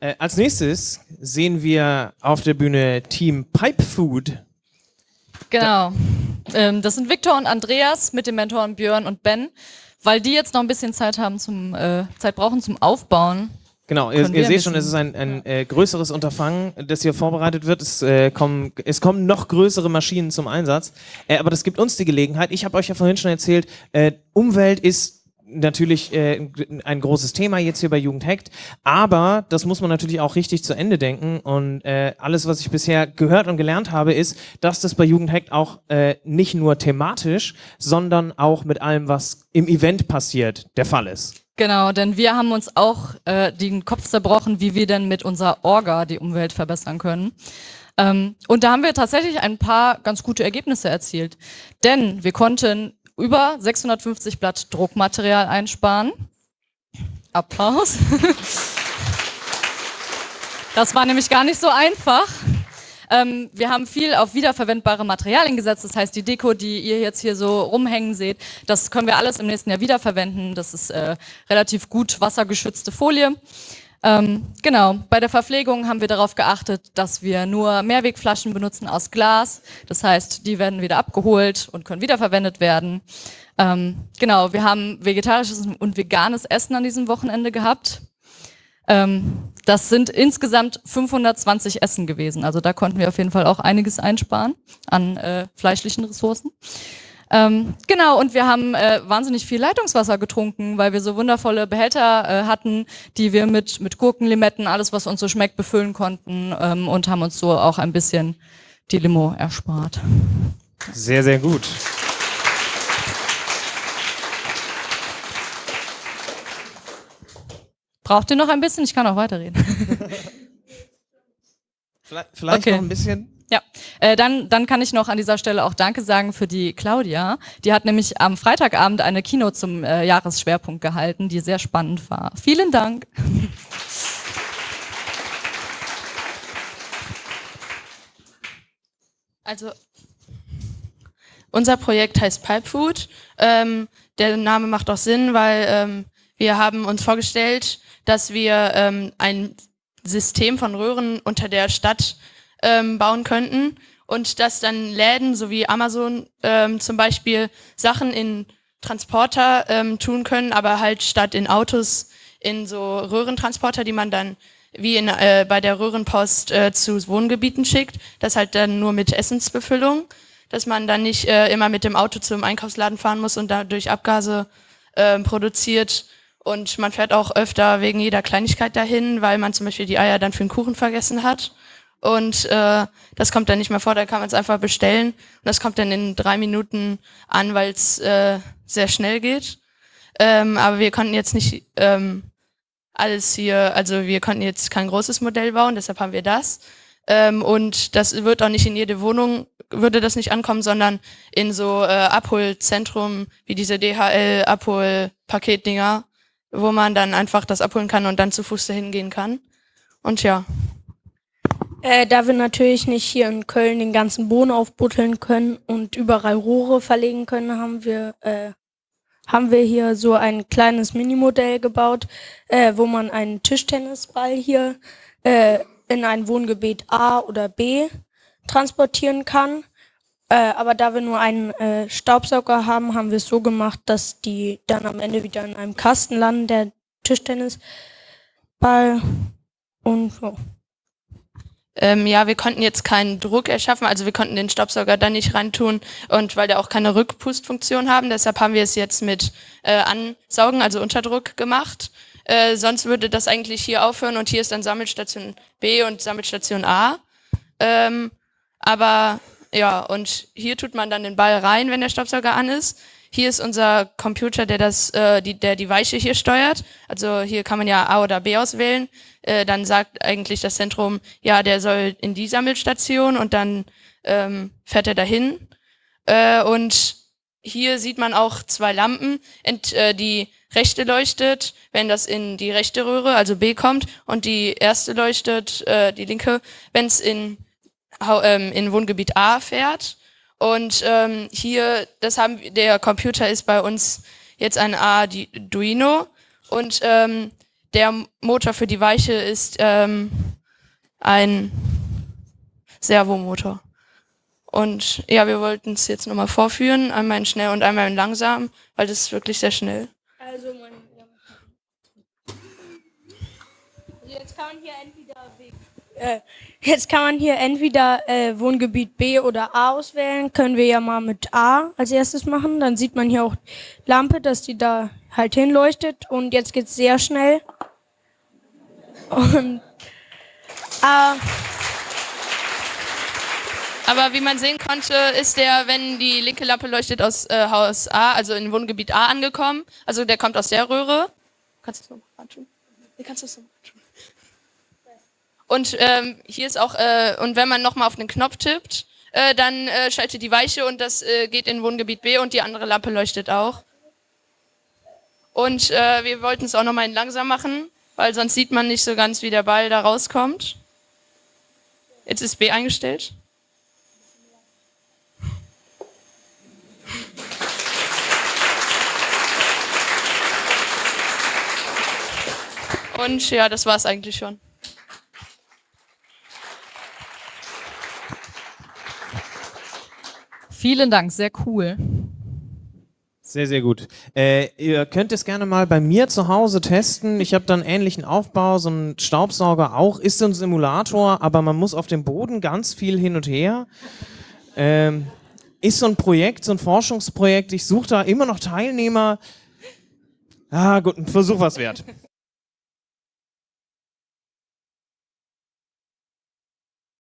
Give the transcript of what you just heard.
Äh, als nächstes sehen wir auf der Bühne Team Pipe Food. Genau. Ähm, das sind Viktor und Andreas mit den Mentoren Björn und Ben, weil die jetzt noch ein bisschen Zeit haben zum äh, Zeit brauchen zum Aufbauen. Genau, ihr, ihr seht schon, es ist ein, ein äh, größeres Unterfangen, das hier vorbereitet wird. Es, äh, kommen, es kommen noch größere Maschinen zum Einsatz. Äh, aber das gibt uns die Gelegenheit. Ich habe euch ja vorhin schon erzählt, äh, Umwelt ist natürlich äh, ein großes Thema jetzt hier bei Jugend Hackt, aber das muss man natürlich auch richtig zu Ende denken und äh, alles, was ich bisher gehört und gelernt habe, ist, dass das bei Jugend Hackt auch äh, nicht nur thematisch, sondern auch mit allem, was im Event passiert, der Fall ist. Genau, denn wir haben uns auch äh, den Kopf zerbrochen, wie wir denn mit unserer Orga die Umwelt verbessern können. Ähm, und da haben wir tatsächlich ein paar ganz gute Ergebnisse erzielt. Denn wir konnten über 650 Blatt Druckmaterial einsparen. Applaus. Das war nämlich gar nicht so einfach. Ähm, wir haben viel auf wiederverwendbare Materialien gesetzt. Das heißt, die Deko, die ihr jetzt hier so rumhängen seht, das können wir alles im nächsten Jahr wiederverwenden. Das ist äh, relativ gut wassergeschützte Folie. Ähm, genau, bei der Verpflegung haben wir darauf geachtet, dass wir nur Mehrwegflaschen benutzen aus Glas. Das heißt, die werden wieder abgeholt und können wiederverwendet werden. Ähm, genau, wir haben vegetarisches und veganes Essen an diesem Wochenende gehabt. Ähm, das sind insgesamt 520 Essen gewesen. Also da konnten wir auf jeden Fall auch einiges einsparen an äh, fleischlichen Ressourcen. Ähm, genau, und wir haben äh, wahnsinnig viel Leitungswasser getrunken, weil wir so wundervolle Behälter äh, hatten, die wir mit, mit Gurken, Limetten, alles, was uns so schmeckt, befüllen konnten ähm, und haben uns so auch ein bisschen die Limo erspart. Sehr, sehr gut. Braucht ihr noch ein bisschen? Ich kann auch weiterreden. vielleicht, vielleicht okay. noch ein bisschen. Ja, äh, dann, dann kann ich noch an dieser Stelle auch Danke sagen für die Claudia. Die hat nämlich am Freitagabend eine Kino zum äh, Jahresschwerpunkt gehalten, die sehr spannend war. Vielen Dank. Also unser Projekt heißt Pipe Food. Ähm, der Name macht auch Sinn, weil ähm, wir haben uns vorgestellt, dass wir ähm, ein System von Röhren unter der Stadt ähm, bauen könnten und dass dann Läden sowie Amazon ähm, zum Beispiel Sachen in Transporter ähm, tun können, aber halt statt in Autos in so Röhrentransporter, die man dann wie in, äh, bei der Röhrenpost äh, zu Wohngebieten schickt, das halt dann nur mit Essensbefüllung, dass man dann nicht äh, immer mit dem Auto zum Einkaufsladen fahren muss und dadurch Abgase äh, produziert. Und man fährt auch öfter wegen jeder Kleinigkeit dahin, weil man zum Beispiel die Eier dann für den Kuchen vergessen hat. Und äh, das kommt dann nicht mehr vor, da kann man es einfach bestellen. Und das kommt dann in drei Minuten an, weil es äh, sehr schnell geht. Ähm, aber wir konnten jetzt nicht ähm, alles hier, also wir konnten jetzt kein großes Modell bauen, deshalb haben wir das. Ähm, und das wird auch nicht in jede Wohnung, würde das nicht ankommen, sondern in so äh, Abholzentrum wie diese DHL-Abhol-Paketdinger, wo man dann einfach das abholen kann und dann zu Fuß dahin gehen kann. Und ja. Äh, da wir natürlich nicht hier in Köln den ganzen Boden aufbutteln können und überall Rohre verlegen können, haben wir, äh, haben wir hier so ein kleines Minimodell gebaut, äh, wo man einen Tischtennisball hier äh, in ein Wohngebiet A oder B transportieren kann. Äh, aber da wir nur einen äh, Staubsauger haben, haben wir es so gemacht, dass die dann am Ende wieder in einem Kasten landen, der Tischtennisball und so. Ähm, ja, wir konnten jetzt keinen Druck erschaffen, also wir konnten den Staubsauger da nicht reintun und weil der auch keine Rückpustfunktion haben, deshalb haben wir es jetzt mit äh, Ansaugen, also Unterdruck gemacht. Äh, sonst würde das eigentlich hier aufhören und hier ist dann Sammelstation B und Sammelstation A. Ähm, aber ja, und hier tut man dann den Ball rein, wenn der Staubsauger an ist. Hier ist unser Computer, der das, äh, die, der die Weiche hier steuert. Also hier kann man ja A oder B auswählen. Äh, dann sagt eigentlich das Zentrum, ja, der soll in die Sammelstation und dann ähm, fährt er dahin. Äh, und hier sieht man auch zwei Lampen. Ent, äh, die rechte leuchtet, wenn das in die rechte Röhre, also B kommt, und die erste leuchtet, äh, die linke, wenn es in, ähm, in Wohngebiet A fährt. Und ähm, hier, das haben der Computer ist bei uns jetzt ein Arduino und ähm, der Motor für die Weiche ist ähm, ein Servomotor. Und ja, wir wollten es jetzt nochmal vorführen, einmal in schnell und einmal in langsam, weil das ist wirklich sehr schnell. Also man, jetzt kann man hier entweder äh, jetzt kann man hier entweder äh, Wohngebiet B oder A auswählen. Können wir ja mal mit A als erstes machen. Dann sieht man hier auch Lampe, dass die da halt hinleuchtet. Und jetzt geht's sehr schnell. Und äh, Aber wie man sehen konnte, ist der, wenn die linke Lampe leuchtet aus äh, Haus A, also in Wohngebiet A angekommen. Also der kommt aus der Röhre. Kannst du das nochmal anschauen? Nee, kannst du das nochmal anschauen? Und ähm, hier ist auch, äh, und wenn man nochmal auf den Knopf tippt, äh, dann äh, schaltet die Weiche und das äh, geht in Wohngebiet B und die andere Lampe leuchtet auch. Und äh, wir wollten es auch nochmal in langsam machen, weil sonst sieht man nicht so ganz, wie der Ball da rauskommt. Jetzt ist B eingestellt. Und ja, das war es eigentlich schon. Vielen Dank, sehr cool. Sehr, sehr gut. Äh, ihr könnt es gerne mal bei mir zu Hause testen. Ich habe dann ähnlichen Aufbau, so ein Staubsauger auch, ist so ein Simulator, aber man muss auf dem Boden ganz viel hin und her. Ähm, ist so ein Projekt, so ein Forschungsprojekt. Ich suche da immer noch Teilnehmer. Ah, gut, ein Versuch was wert.